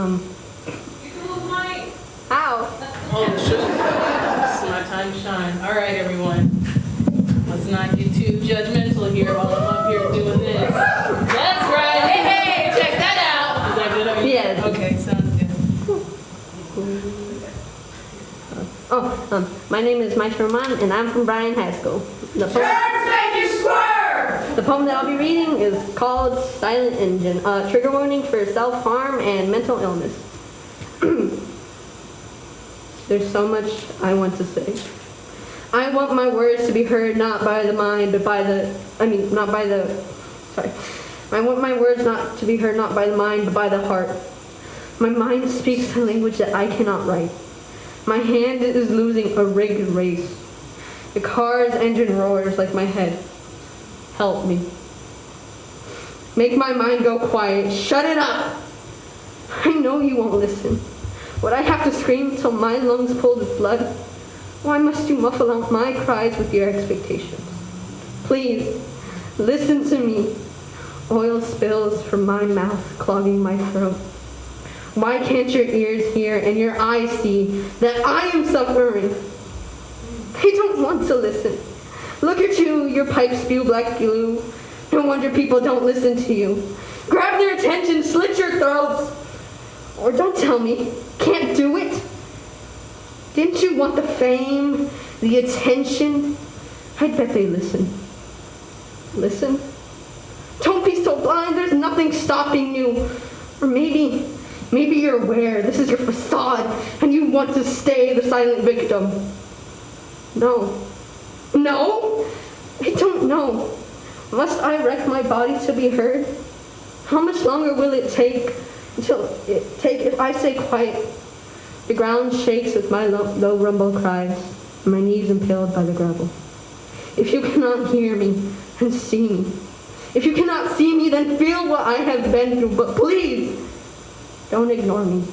Um. You cool my... Ow. Oh, shit. it's my time to shine. All right, everyone. Let's not get too judgmental here while I'm up here doing this. That's right. Hey, hey, check that out. Is that good? Are you... Yeah. Okay, sounds good. Oh, um, my name is Mike Vermont, and I'm from Bryan High School. The the poem that I'll be reading is called Silent Engine, a trigger warning for self-harm and mental illness. There's so much I want to say. I want my words to be heard not by the mind, but by the, I mean, not by the, sorry. I want my words not to be heard not by the mind, but by the heart. My mind speaks a language that I cannot write. My hand is losing a rigged race. The car's engine roars like my head. Help me. Make my mind go quiet. Shut it up. I know you won't listen. Would I have to scream till my lungs pulled with blood? Why must you muffle out my cries with your expectations? Please, listen to me. Oil spills from my mouth, clogging my throat. Why can't your ears hear and your eyes see that I am suffering? They don't want to listen. Look at you, your pipes spew black glue. No wonder people don't listen to you. Grab their attention, slit your throats. Or don't tell me, can't do it. Didn't you want the fame, the attention? I'd bet they listen. Listen? Don't be so blind, there's nothing stopping you. Or maybe, maybe you're aware this is your facade and you want to stay the silent victim. No. No? I don't know. Must I wreck my body to be heard? How much longer will it take until it take if I stay quiet? The ground shakes with my low, low rumble cries, and my knees impaled by the gravel. If you cannot hear me and see me, if you cannot see me, then feel what I have been through, but please don't ignore me.